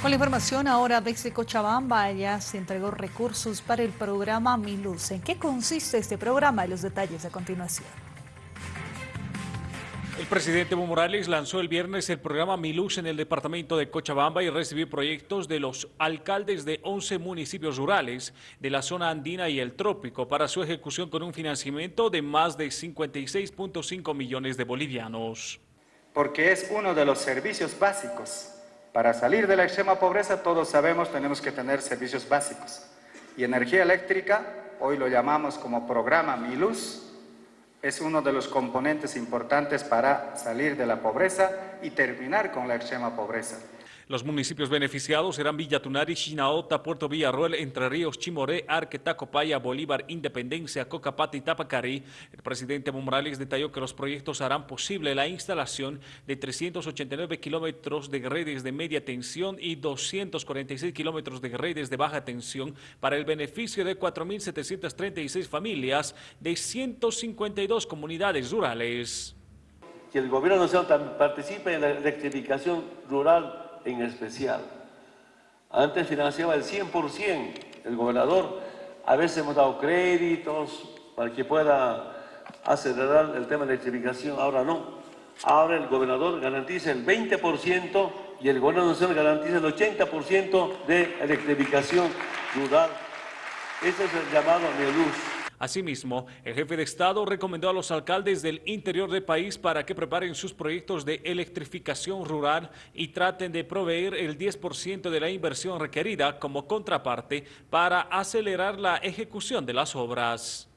Con la información ahora desde Cochabamba ya se entregó recursos para el programa Miluz. ¿En qué consiste este programa? Y los detalles a continuación. El presidente Evo Morales lanzó el viernes el programa Miluz en el departamento de Cochabamba y recibió proyectos de los alcaldes de 11 municipios rurales de la zona andina y el trópico para su ejecución con un financiamiento de más de 56.5 millones de bolivianos. Porque es uno de los servicios básicos para salir de la extrema pobreza, todos sabemos, tenemos que tener servicios básicos. Y energía eléctrica, hoy lo llamamos como programa Mi Luz, es uno de los componentes importantes para salir de la pobreza y terminar con la extrema pobreza. Los municipios beneficiados serán Villa Tunari, Chinaota, Puerto Villarroel, Entre Ríos, Chimoré, Arque, Tacopaya, Bolívar, Independencia, Cocapata y Tapacarí. El presidente Evo Morales detalló que los proyectos harán posible la instalación de 389 kilómetros de redes de media tensión y 246 kilómetros de redes de baja tensión para el beneficio de 4.736 familias de 152 comunidades rurales. Que el gobierno nacional participe en la electrificación rural en especial. Antes financiaba el 100% el gobernador, a veces hemos dado créditos para que pueda acelerar el tema de electrificación, ahora no. Ahora el gobernador garantiza el 20% y el gobierno nacional garantiza el 80% de electrificación rural. Ese es el llamado luz. Asimismo, el jefe de Estado recomendó a los alcaldes del interior del país para que preparen sus proyectos de electrificación rural y traten de proveer el 10% de la inversión requerida como contraparte para acelerar la ejecución de las obras.